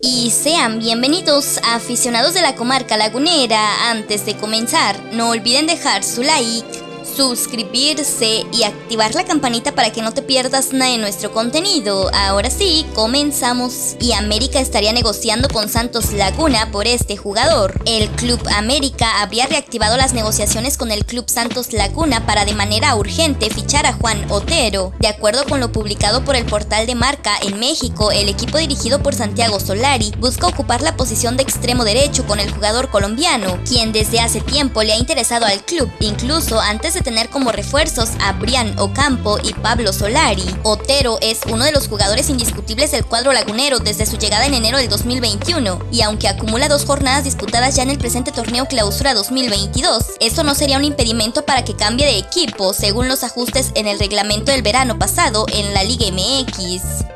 Y sean bienvenidos aficionados de la comarca lagunera. Antes de comenzar, no olviden dejar su like suscribirse y activar la campanita para que no te pierdas nada de nuestro contenido. Ahora sí, comenzamos. Y América estaría negociando con Santos Laguna por este jugador. El Club América habría reactivado las negociaciones con el Club Santos Laguna para de manera urgente fichar a Juan Otero. De acuerdo con lo publicado por el portal de Marca en México, el equipo dirigido por Santiago Solari busca ocupar la posición de extremo derecho con el jugador colombiano, quien desde hace tiempo le ha interesado al club, incluso antes de tener como refuerzos a Brian Ocampo y Pablo Solari. Otero es uno de los jugadores indiscutibles del cuadro lagunero desde su llegada en enero del 2021, y aunque acumula dos jornadas disputadas ya en el presente torneo clausura 2022, esto no sería un impedimento para que cambie de equipo, según los ajustes en el reglamento del verano pasado en la Liga MX.